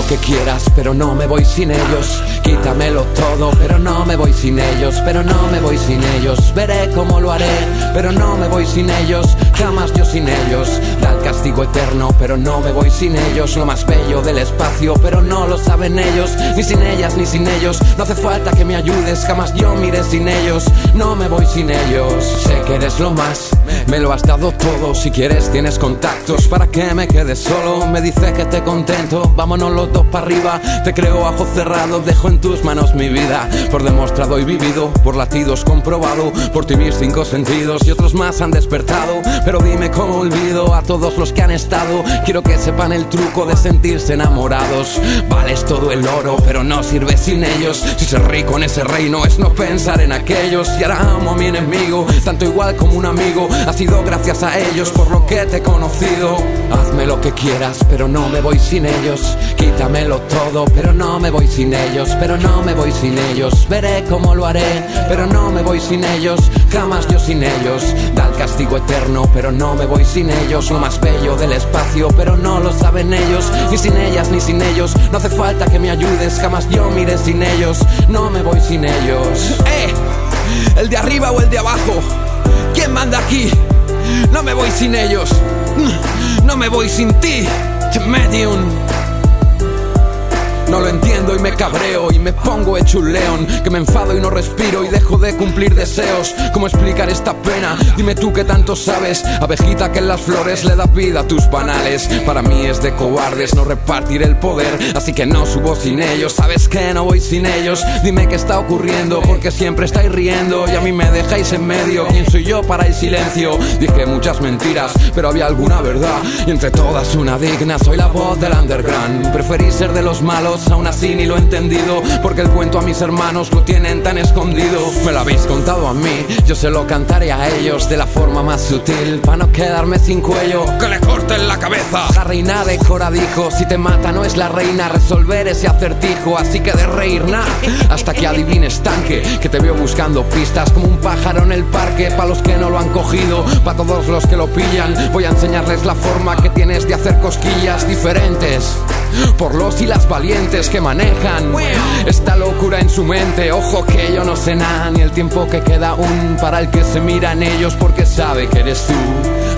que quieras, pero no me voy sin ellos. Quítamelo todo, pero no me voy sin ellos, pero no me voy sin ellos. Veré cómo lo haré, pero no me voy sin ellos. Jamás yo sin ellos. Da el castigo eterno, pero no me voy sin ellos. Lo más bello del espacio, pero no lo saben ellos. Ni sin ellas, ni sin ellos. No hace falta que me ayudes, jamás yo mire sin ellos. No me voy sin ellos. Sé que eres lo más, me lo has dado todo. Si quieres, tienes contactos para que me quedes solo. Me dice que te contento, vámonos los dos para arriba. Te creo a cerrado, dejo en tus manos mi vida. Por demostrado y vivido, por latidos comprobado. Por ti mis cinco sentidos y otros más han despertado. Pero dime cómo olvido a todos los que han estado. Quiero que sepan el truco de sentirse enamorados. Vales todo el oro, pero no sirve sin ellos. Si ser rico en ese reino es no pensar en aquellos. Y ahora amo a mi enemigo, tanto igual como un amigo. Ha sido gracias a ellos por lo que te he conocido. Hazme lo que quieras, pero no me voy sin ellos. Quítamelo todo, pero no me voy sin ellos. Pero no me voy sin ellos. Veré cómo lo haré, pero no me voy sin ellos. Jamás yo sin ellos. Da el castigo eterno, pero no me voy sin ellos. Lo más bello del espacio, pero no lo saben ellos. Ni sin ellas, ni sin ellos. No hace falta que me ayudes, jamás yo mire sin ellos. No me voy sin ellos. ¡Eh! ¿El de arriba o el de abajo? ¿Quién manda aquí? No me voy sin ellos. No me voy sin ti. Medium. No lo entiendo y me cabreo y me pongo hecho un león Que me enfado y no respiro y dejo de cumplir deseos. ¿Cómo explicar esta pena? Dime tú que tanto sabes. Abejita que en las flores le da vida a tus panales Para mí es de cobardes no repartir el poder Así que no subo sin ellos, sabes que no voy sin ellos. Dime qué está ocurriendo porque siempre estáis riendo Y a mí me dejáis en medio, ¿quién soy yo para el silencio? Dije muchas mentiras, pero había alguna verdad. Y entre todas una digna, soy la voz del underground. Preferí ser de los malos aún así ni lo he entendido Porque el cuento a mis hermanos lo tienen tan escondido. Me lo habéis contado a mí, yo se lo cantaré a ellos De la forma más sutil, para no quedarme sin cuello. Que le corten la cabeza. La reina de Cora dijo, si te mata no es la reina Resolver ese acertijo, así que de reír nada Hasta que adivines tanque, que te veo buscando pistas Como un pájaro en el parque, para los que no lo han cogido Para todos los que lo pillan, voy a enseñarles la forma que tienes de hacer cosquillas diferentes por los y las valientes que manejan esta locura en su mente. Ojo que yo no sé nada ni el tiempo que queda aún para el que se mira en ellos porque sabe que eres tú.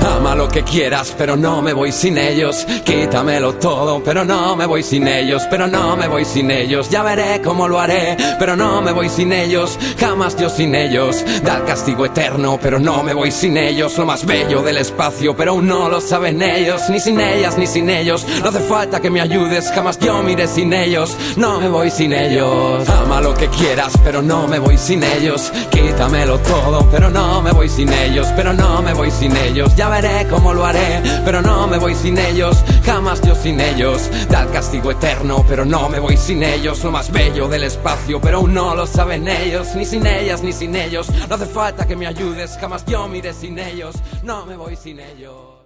Ama lo que quieras, pero no me voy sin ellos. Quítamelo todo, pero no me voy sin ellos. Pero no me voy sin ellos. Ya veré cómo lo haré, pero no me voy sin ellos. Jamás yo sin ellos. Da el castigo eterno, pero no me voy sin ellos. Lo más bello del espacio, pero aún no lo saben ellos. Ni sin ellas, ni sin ellos. No hace falta que me jamás yo mire sin ellos. No me voy sin ellos. Ama lo que quieras, pero no me voy sin ellos. Quítamelo todo, pero no me voy sin ellos. Pero no me voy sin ellos. Ya veré cómo lo haré, pero no me voy sin ellos, jamás yo sin ellos. Da el castigo eterno, pero no me voy sin ellos. Lo más bello del espacio, pero aún no lo saben ellos, ni sin ellas ni sin ellos. No hace falta que me ayudes, jamás yo mire sin ellos, no me voy sin ellos.